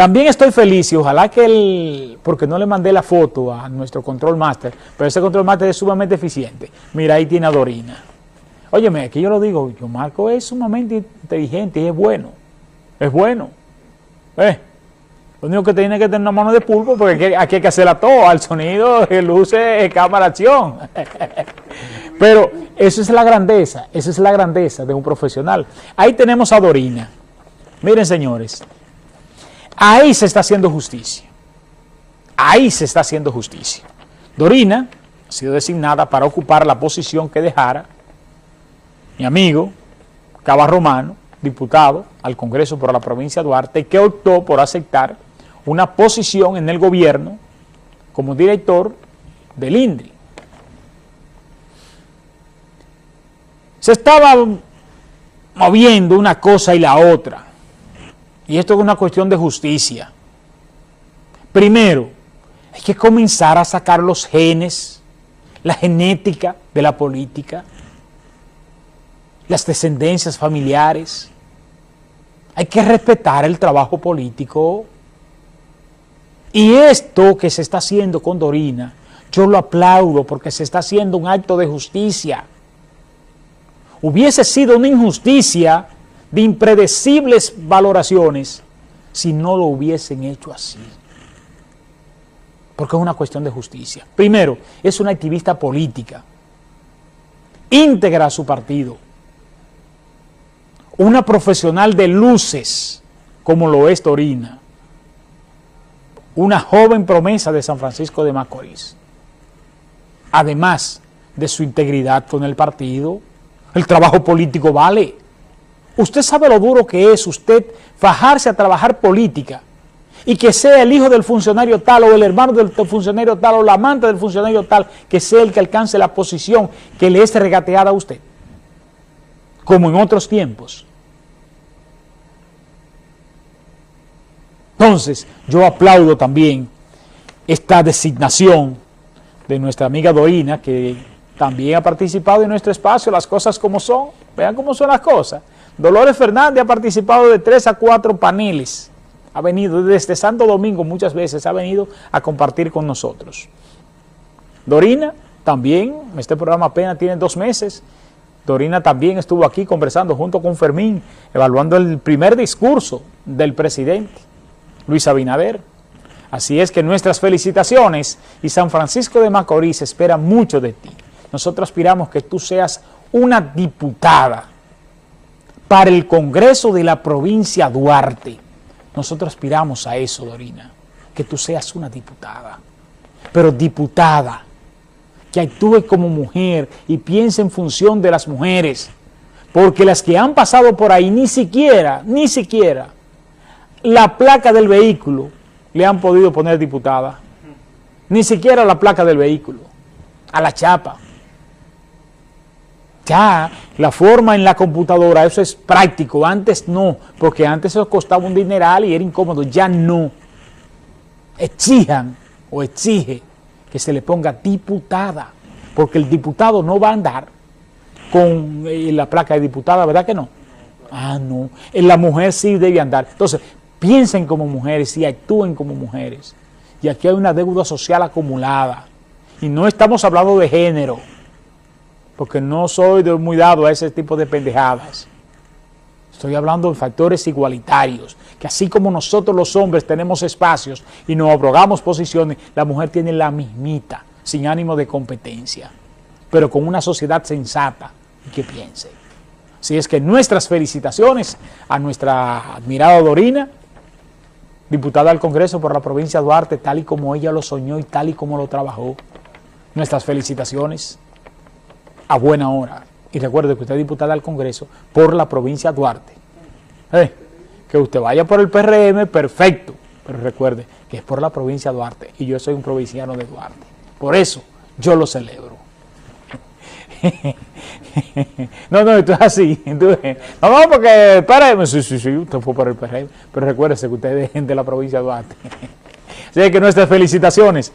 También estoy feliz y ojalá que él, porque no le mandé la foto a nuestro control master, pero ese control master es sumamente eficiente. Mira, ahí tiene a Dorina. Óyeme, aquí yo lo digo, yo Marco es sumamente inteligente y es bueno. Es bueno. Eh, lo único que tiene que tener una mano de pulpo porque aquí hay que hacerla todo, al sonido, luces, cámara, acción. Pero eso es la grandeza, esa es la grandeza de un profesional. Ahí tenemos a Dorina. Miren, señores, ahí se está haciendo justicia. Ahí se está haciendo justicia. Dorina ha sido designada para ocupar la posición que dejara mi amigo Cava Romano, diputado al Congreso por la provincia de Duarte, que optó por aceptar una posición en el gobierno como director del INDRI. Se estaba moviendo una cosa y la otra. Y esto es una cuestión de justicia. Primero, hay que comenzar a sacar los genes, la genética de la política, las descendencias familiares. Hay que respetar el trabajo político. Y esto que se está haciendo con Dorina, yo lo aplaudo porque se está haciendo un acto de justicia hubiese sido una injusticia de impredecibles valoraciones si no lo hubiesen hecho así. Porque es una cuestión de justicia. Primero, es una activista política, íntegra a su partido, una profesional de luces, como lo es Torina, una joven promesa de San Francisco de Macorís, además de su integridad con el partido, el trabajo político vale. Usted sabe lo duro que es usted fajarse a trabajar política y que sea el hijo del funcionario tal o el hermano del funcionario tal o la amante del funcionario tal que sea el que alcance la posición que le es regateada a usted, como en otros tiempos. Entonces, yo aplaudo también esta designación de nuestra amiga Dorina, que también ha participado en nuestro espacio, las cosas como son, vean cómo son las cosas. Dolores Fernández ha participado de tres a cuatro paneles, ha venido desde Santo Domingo muchas veces, ha venido a compartir con nosotros. Dorina también, este programa apenas tiene dos meses, Dorina también estuvo aquí conversando junto con Fermín, evaluando el primer discurso del presidente, Luis Abinader. Así es que nuestras felicitaciones y San Francisco de Macorís espera mucho de ti. Nosotros aspiramos que tú seas una diputada para el Congreso de la provincia Duarte. Nosotros aspiramos a eso, Dorina, que tú seas una diputada, pero diputada, que actúe como mujer y piense en función de las mujeres, porque las que han pasado por ahí ni siquiera, ni siquiera, la placa del vehículo le han podido poner diputada, ni siquiera la placa del vehículo, a la chapa. Ya la forma en la computadora, eso es práctico, antes no, porque antes eso costaba un dineral y era incómodo, ya no. Exijan o exige que se le ponga diputada, porque el diputado no va a andar con eh, la placa de diputada, ¿verdad que no? Ah, no. La mujer sí debe andar. Entonces, piensen como mujeres y actúen como mujeres. Y aquí hay una deuda social acumulada. Y no estamos hablando de género porque no soy muy dado a ese tipo de pendejadas. Estoy hablando de factores igualitarios, que así como nosotros los hombres tenemos espacios y nos abrogamos posiciones, la mujer tiene la mismita, sin ánimo de competencia, pero con una sociedad sensata y que piense. Así es que nuestras felicitaciones a nuestra admirada Dorina, diputada al Congreso por la provincia de Duarte, tal y como ella lo soñó y tal y como lo trabajó. Nuestras felicitaciones a buena hora. Y recuerde que usted es diputada al Congreso por la provincia Duarte. Eh, que usted vaya por el PRM, perfecto. Pero recuerde que es por la provincia Duarte y yo soy un provinciano de Duarte. Por eso yo lo celebro. no, no, esto es así. no, no, porque el PRM, sí, sí, sí, usted fue por el PRM. Pero recuérdese que usted es de la provincia de Duarte. Así que nuestras felicitaciones